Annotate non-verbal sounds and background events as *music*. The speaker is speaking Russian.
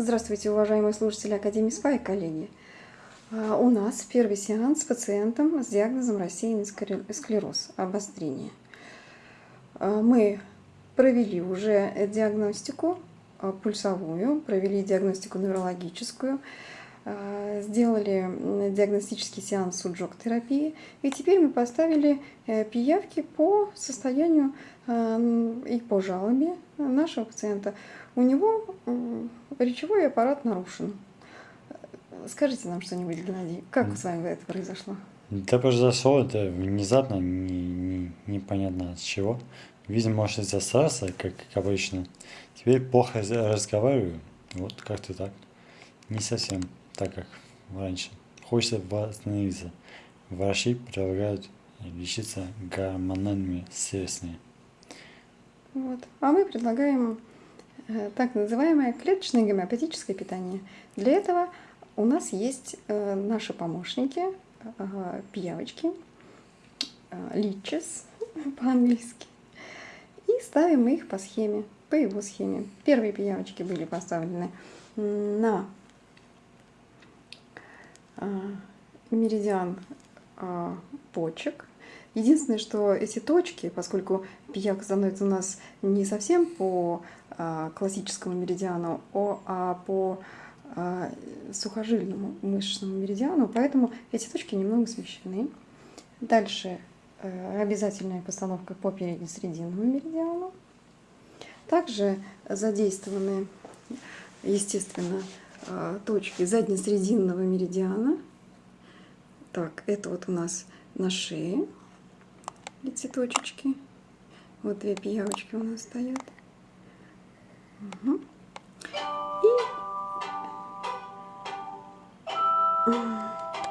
Здравствуйте, уважаемые слушатели Академии СПА и коллеги. А, у нас первый сеанс с пациентом с диагнозом рассеянный склероз, обострение. А, мы провели уже диагностику а, пульсовую, провели диагностику неврологическую, сделали диагностический сеанс суджок-терапии, и теперь мы поставили э, пиявки по состоянию и по жалобе нашего пациента. У него речевой аппарат нарушен. Скажите нам что-нибудь, Геннадий, как с вами это произошло? Это произошло, это внезапно, не, не, непонятно от чего. Видимо, может из-за стресса, как, как обычно. Теперь плохо разговариваю, вот как-то так. Не совсем так, как раньше. Хочется восстановиться. Врачи предлагают лечиться гормональными средствами. Вот. А мы предлагаем э, так называемое клеточное гомеопатическое питание. Для этого у нас есть э, наши помощники, э, пиявочки, личес *laughs* по-английски. И ставим их по схеме, по его схеме. Первые пиявочки были поставлены на меридиан почек, Единственное, что эти точки, поскольку пиявка становится у нас не совсем по а, классическому меридиану, а по а, сухожильному мышечному меридиану, поэтому эти точки немного смещены. Дальше э, обязательная постановка по переднесрединному меридиану. Также задействованы, естественно, точки заднесрединного меридиана. Так, это вот у нас на шее и цветочечки. Вот две пиявочки у нас стоят. Угу. И